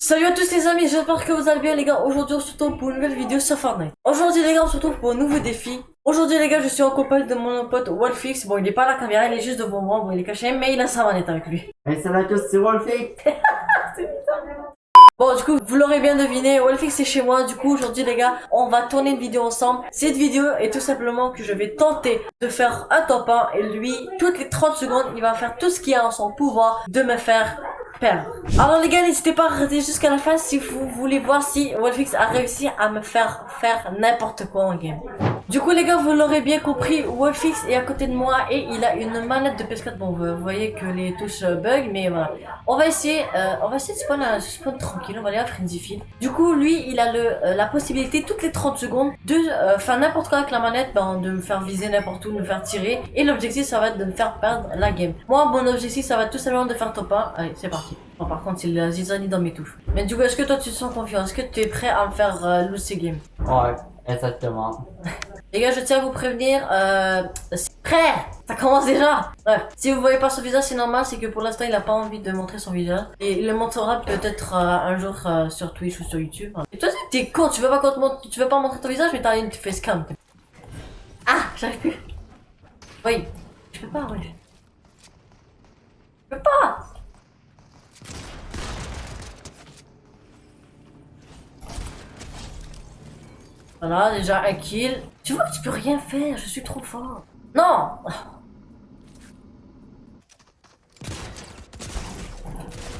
Salut à tous les amis, j'espère que vous allez bien les gars. Aujourd'hui on se retrouve pour une nouvelle vidéo sur Fortnite. Aujourd'hui les gars on se retrouve pour un nouveau défi. Aujourd'hui les gars je suis en compagnie de mon pote Wolfix. Bon il est pas à la caméra, il est juste devant moi, bon il est caché mais il a sa manette avec lui. Hey, salut à tous, c'est Wolfie. Bon du coup vous l'aurez bien deviné, Wolfix est chez moi. Du coup aujourd'hui les gars on va tourner une vidéo ensemble. Cette vidéo est tout simplement que je vais tenter de faire un top 1 et lui toutes les 30 secondes il va faire tout ce qui est en son pouvoir de me faire Alors les gars, n'hésitez pas à rester jusqu'à la fin si vous voulez voir si Wolfix a réussi à me faire faire n'importe quoi en game. Du coup les gars, vous l'aurez bien compris, Wolfix est à côté de moi et il a une manette de PS4. Bon, vous voyez que les touches euh, bug, mais voilà. On va essayer, euh, on va essayer de spawn, euh, spawn tranquille, on va aller à Frenzy Field. Du coup, lui, il a le, euh, la possibilité toutes les 30 secondes de euh, faire n'importe quoi avec la manette, ben, de me faire viser n'importe où, de me faire tirer. Et l'objectif, ça va être de me faire perdre la game. Moi, mon objectif, ça va être tout simplement de faire top 1. Allez, c'est parti. Bon, par contre, c'est la zizanie dans mes touches. Mais du coup, est-ce que toi, tu te sens confiant? Est-ce que tu es prêt à me faire euh, lose ces games? Ouais, exactement. Les gars, je tiens à vous prévenir, euh, prêt Ça commence déjà Bref, si vous voyez pas son visage, c'est normal, c'est que pour l'instant, il a pas envie de montrer son visage. Et il le montrera peut-être euh, un jour euh, sur Twitch ou sur YouTube. Et toi, t'es con, tu veux pas te tu veux pas montrer ton visage, mais t'as une facecam. Ah, j'arrive plus. Oui, je peux pas, oui. Je peux pas Voilà, déjà un kill. Tu vois que tu peux rien faire, je suis trop fort. Non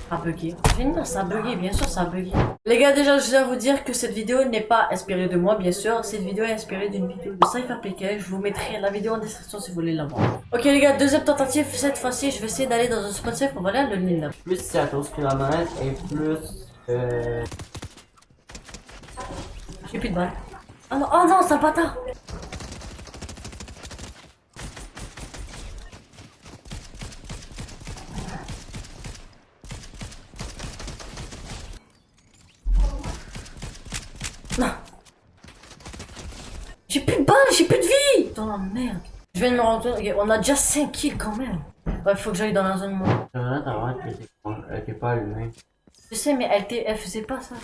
Ça a bugué. Génial, ça a bugué, bien sûr, ça a bugué. Les gars, déjà, je dois vous dire que cette vidéo n'est pas inspirée de moi, bien sûr. Cette vidéo est inspirée d'une vidéo de CypherPK. Je vous mettrai la vidéo en description si vous voulez la voir. Ok, les gars, deuxième tentative. Cette fois-ci, je vais essayer d'aller dans un spot safe. On va aller à le Nil. Plus c'est à cause que la manette est plus. Euh... J'ai plus de balles. Oh non, oh non, c'est un bâtard Non J'ai plus de balles, j'ai plus de vie Dans la merde Je viens de me rendre compte, on a déjà 5 kills quand même Ouais, faut que j'aille dans la zone moi. Elle était- pas allumée. Je sais, mais elle, elle faisait pas ça.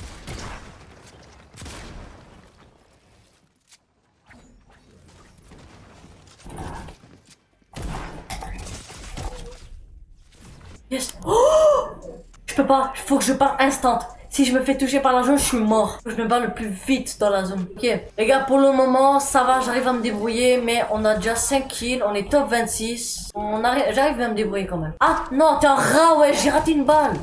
Oh je peux pas, faut que je parte instant. Si je me fais toucher par la zone, je suis mort. Je me bats le plus vite dans la zone. Ok, les gars, pour le moment, ça va, j'arrive à me débrouiller, mais on a déjà 5 kills, on est top 26. On arrive, j'arrive à me débrouiller quand même. Ah non, t'es un rat, ouais, j'ai raté une balle.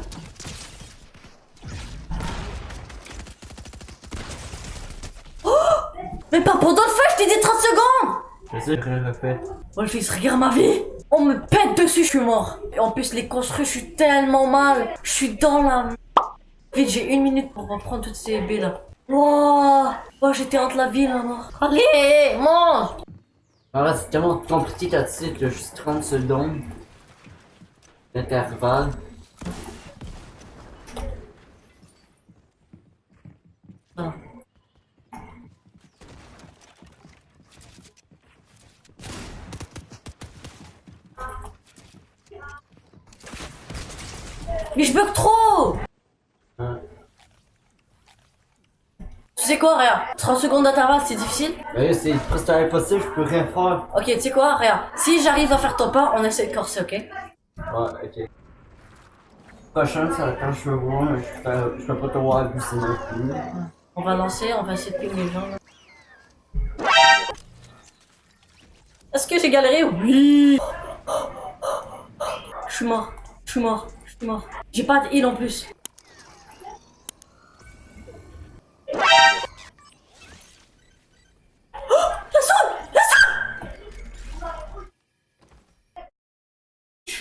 Mais pas pendant le feu, je t'ai dit 30 secondes Je sais, je le refais. Wolfix, regarde ma vie On me pète dessus, je suis mort Et en plus, les construits, je suis tellement mal Je suis dans la... Vite, j'ai une minute pour reprendre toutes ces baies là. Wouah Oh, j'étais entre la ville, là, mort. Allez, mange Alors c'est tellement compliqué ta titre, il y a juste 30 secondes. D'intervalle. Mais je bug trop Hein. Tu sais quoi, regarde 30 secondes d'intervalle, c'est difficile Mais c'est presque impossible, je peux rien faire. Ok, tu sais quoi, regarde. Si j'arrive à faire top 1, on essaie de corser, ok? Ouais, ok. Prochain, c'est quand je veux voir, mais je peux, je peux pas te voir plus. On va lancer, on va essayer de ping les gens. Est-ce que j'ai galéré? Oui Je suis mort, je suis mort, J'ai pas de heal en plus.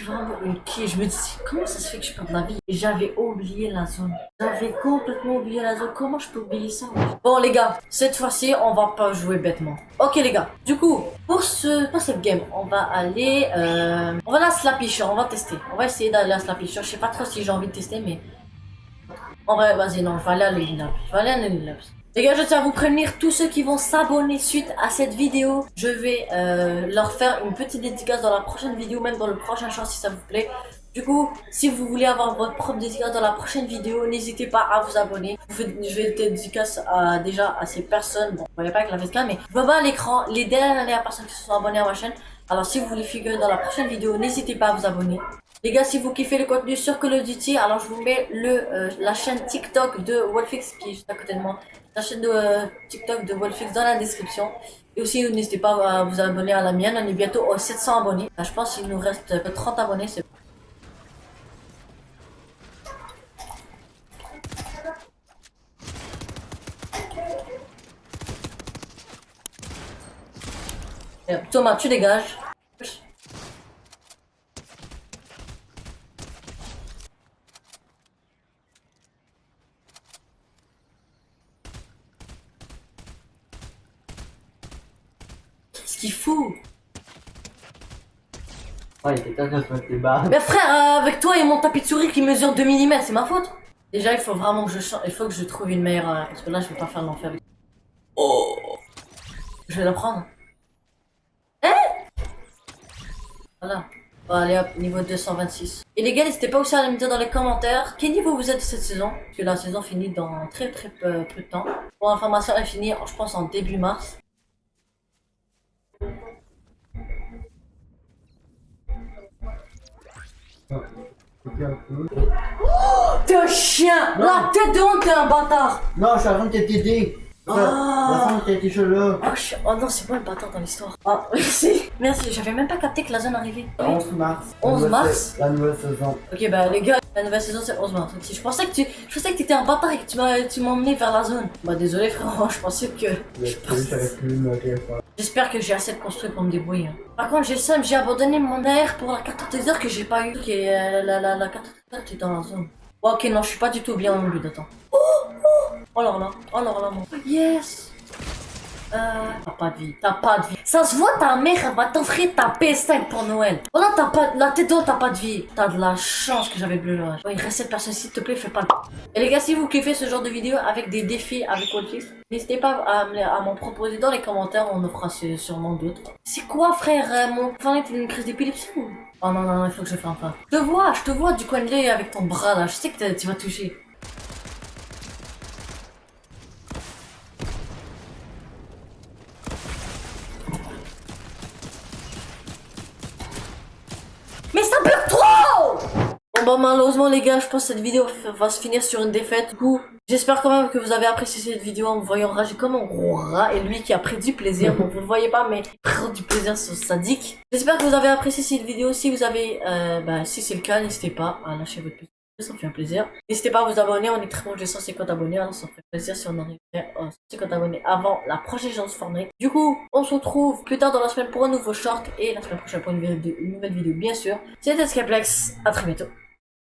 Suis vraiment quille. Je me dis, comment ça se fait que je perds la vie? J'avais oublié la zone. J'avais complètement oublié la zone. Comment je peux oublier ça? Bon les gars, cette fois-ci, on va pas jouer bêtement. Ok les gars, du coup, pour ce pour cette game, on va aller... Euh, on va aller à Slapisher, on va tester. On va essayer d'aller à Slapisher. Je sais pas trop si j'ai envie de tester, mais... En vrai, vas-y, non, je vais aller à l'Elina. Les gars, je tiens à vous prévenir, tous ceux qui vont s'abonner suite à cette vidéo, je vais euh, leur faire une petite dédicace dans la prochaine vidéo, même dans le prochain short si ça vous plaît. Du coup, si vous voulez avoir votre propre dédicace dans la prochaine vidéo, n'hésitez pas à vous abonner. Je vais dédicace à, déjà à ces personnes. Bon, vous voyez pas avec la webcam, mais je vois à l'écran les dernières personnes qui se sont abonnées à ma chaîne. Alors, si vous voulez figurer dans la prochaine vidéo, n'hésitez pas à vous abonner. Les gars, si vous kiffez le contenu sur Call of Duty, alors je vous mets le, euh, la chaîne TikTok de Wolfix qui est juste à côté de moi. La chaîne de euh, TikTok de Wolfix dans la description. Et aussi, n'hésitez pas à vous abonner à la mienne. On est bientôt aux 700 abonnés. Là, je pense qu'il nous reste que 30 abonnés. C'est Euh, Thomas, tu dégages. Qu'il fout Ouais, il était temps. Mais frère, euh, avec toi et mon tapis de souris qui mesure 2 mm, c'est ma faute Déjà, il faut vraiment que je change, il faut que je trouve une meilleure... euh, parce que là, je vais pas faire l'enfer avec... Oh Je vais la prendre. Hein? Voilà. Bon, allez hop, niveau 226. Et les gars, n'hésitez pas aussi à me dire dans les commentaires quel niveau vous êtes cette saison? Parce que la saison finit dans très très peu, peu de temps. Pour information, elle finit, je pense, en début mars. T'es un chien. La tête de honte, t'es un bâtard. Non, je suis en train de t'aider. Ah. La femme qui a été chaud là. Oh, je suis- oh non, c'est moi le bâtard dans l'histoire. Ah, merci. Merci, j'avais même pas capté que la zone arrivait. 11 mars. 11 La nouvelle mars La nouvelle saison. Ok, bah les gars, la nouvelle saison c'est 11 mars. Je pensais que tu, je pensais que t'étais un bâtard et que tu emmené vers la zone. Bah désolé frérot, je pensais que. J'espère que j'ai assez de construire pour me débrouiller. hein. Par contre, j'ai le j'ai abandonné mon AR pour la carte teaser que j'ai pas eu. Ok, euh, la, la, la carte teaser qui est dans la zone. Oh, ok, non, je suis pas du tout bien en lieu d'attends. Oh, oh, oh là là, oh là là, mon. Yes. Euh, t'as pas de vie, t'as pas de vie. Ça se voit, ta mère elle va t'offrir ta PS5 pour Noël. Oh là, t'as pas, la tête d'eau, t'as pas de vie. T'as de la chance que j'avais bleu là. Oh, il reste cette personne, s'il te plaît, fais pas le. Et les gars, si vous kiffez ce genre de vidéo avec des défis avec Wolfix, n'hésitez pas à m'en proposer dans les commentaires, on en fera sû- sûrement d'autres. C'est quoi, frère euh, Mon enfant est une crise d'épilepsie ou? Oh non, non, non, il faut que je fasse un Je te vois, je te vois du coin de l'œil avec ton bras là. Je sais que tu vas toucher. Mais ça bug trop Malheureusement les gars, je pense que cette vidéo va se finir sur une défaite. Du coup, j'espère quand même que vous avez apprécié cette vidéo en me voyant rager comme un gros rat et lui qui a pris du plaisir. Bon, vous le voyez pas, mais prend du plaisir sur sadique. J'espère que vous avez apprécié cette vidéo. Si vous avez, euh, bah si c'est le cas, n'hésitez pas à lâcher votre pouce. Ça me fait un plaisir. N'hésitez pas à vous abonner. On est très proche de 150 abonnés. Alors ça me ferait plaisir si on arrivait à 150 abonnés avant la prochaine chance Fortnite. Du coup, on se retrouve plus tard dans la semaine pour un nouveau short et la semaine prochaine pour une nouvelle vidéo, bien sûr. C'était Skyplex. À très bientôt.